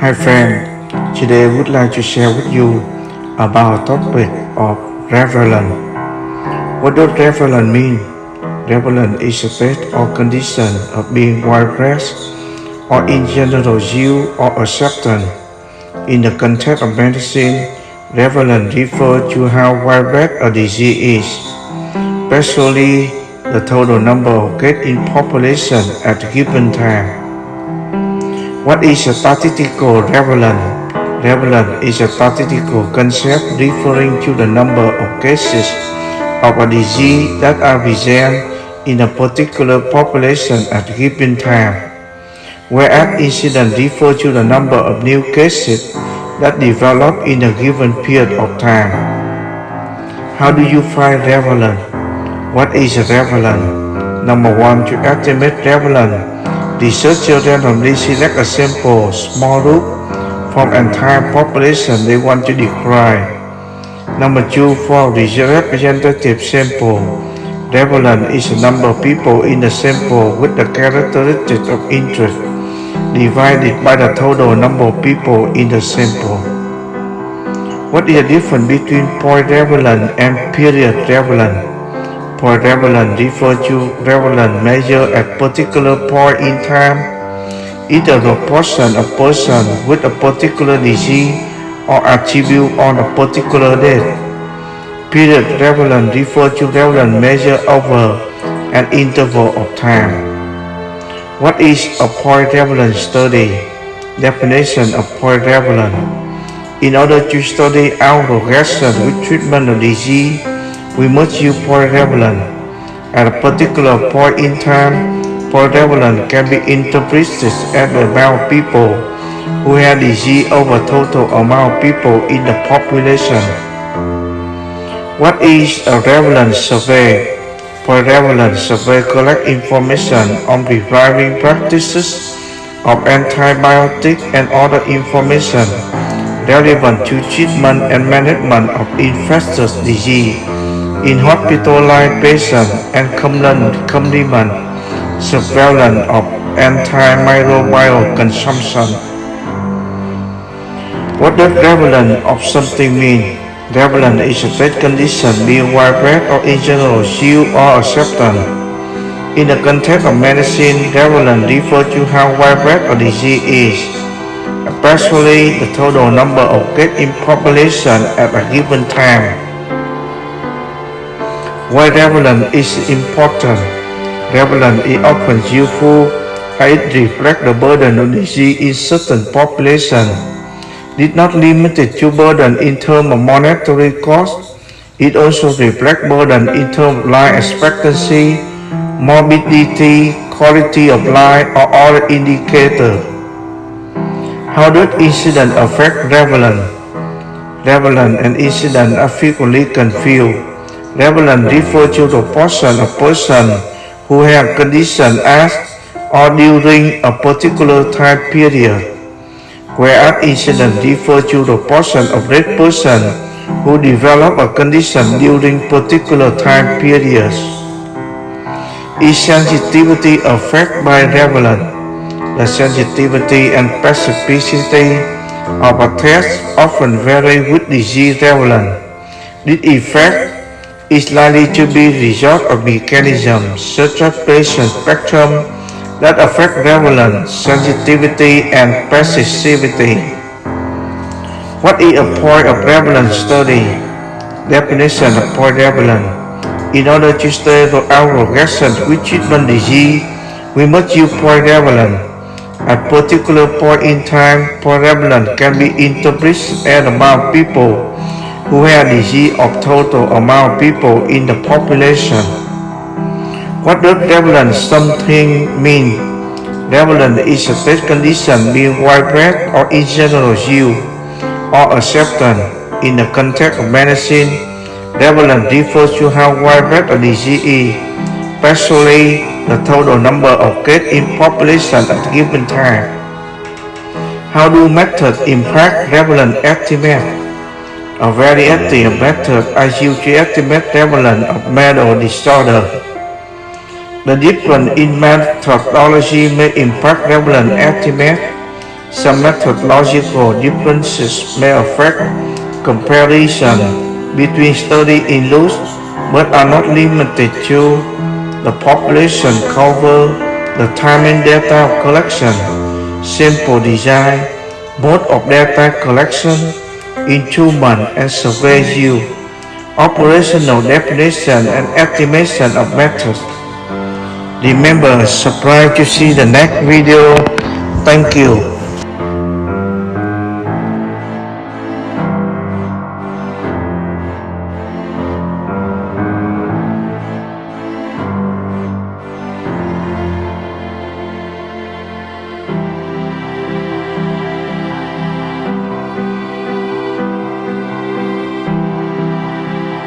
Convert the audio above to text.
Hi friend, today I would like to share with you about topic of prevalence. What does prevalence mean? Prevalence is a state or condition of being widespread or in general used or accepted. In the context of medicine, prevalence refers to how widespread a disease is, especially the total number of cases in population at a given time. What is a statistical prevalence? Prevalence is a statistical concept referring to the number of cases of a disease that are present in a particular population at a given time, whereas incidence refers to the number of new cases that develop in a given period of time. How do you find prevalence? What is prevalence? Number one, to estimate prevalence Researchers randomly select a sample small group from entire population they want to describe. Number two, for representative sample, prevalence is the number of people in the sample with the characteristics of interest divided by the total number of people in the sample. What is the difference between point prevalence and period prevalence? Point prevalence refers to prevalence measure at particular point in time, either the portion of person with a particular disease or attribute on a particular date. Period prevalence refers to prevalence measure over an interval of time. What is a point prevalence study? Definition of point prevalence. In order to study our progression with treatment of disease, we must use point prevalence. At a particular point in time, point prevalence can be interpreted as the amount of people who have disease over total amount of people in the population. What is a prevalence survey? Prevalence survey collect information on prescribing practices of antibiotics and other information relevant to treatment and management of infectious disease in hospitalized patients and complement surveillance of antimicrobial consumption. What does prevalence of something mean? Prevalence is a state condition being widespread or in general used or accepted. In the context of medicine, prevalence refers to how widespread a disease is, especially the total number of cases in population at a given time. Why prevalence is important? Prevalence is often useful it reflects the burden of disease in certain populations. It not limited to burden in terms of monetary cost, it also reflects burden in terms of life expectancy, morbidity, quality of life, or other indicators. How does incidence affect prevalence? Prevalence and incidence are frequently confused. Prevalence refers to the portion of person who have condition as or during a particular time period, whereas incidence refers to the portion of that person who develop a condition during particular time periods. Is sensitivity affected by prevalence? The sensitivity and specificity of a test often vary with disease prevalence. This effect is likely to be result of mechanisms such as patient spectrum that affect prevalence, sensitivity, and specificity. What is a point of prevalence study? Definition of point prevalence. In order to study the progression with treatment disease, we must use point prevalence. At particular point in time, point prevalence can be interpreted the amount people who have disease of total amount of people in the population. What does prevalence something mean? Prevalence is a state condition being widespread or in general used or accepted in the context of medicine. Prevalence refers to how widespread a disease is, especially the total number of cases in population at a given time. How do methods impact prevalence estimate? A variety of methods are used to estimate prevalence of mental disorder. The difference in methodology may impact prevalence estimate. Some methodological differences may affect comparison between studies in loose but are not limited to the population cover, the timing data collection, sample design, mode of data collection, instrument and survey yield, operational definition and estimation of methods. Remember, subscribe to see the next video. Thank you.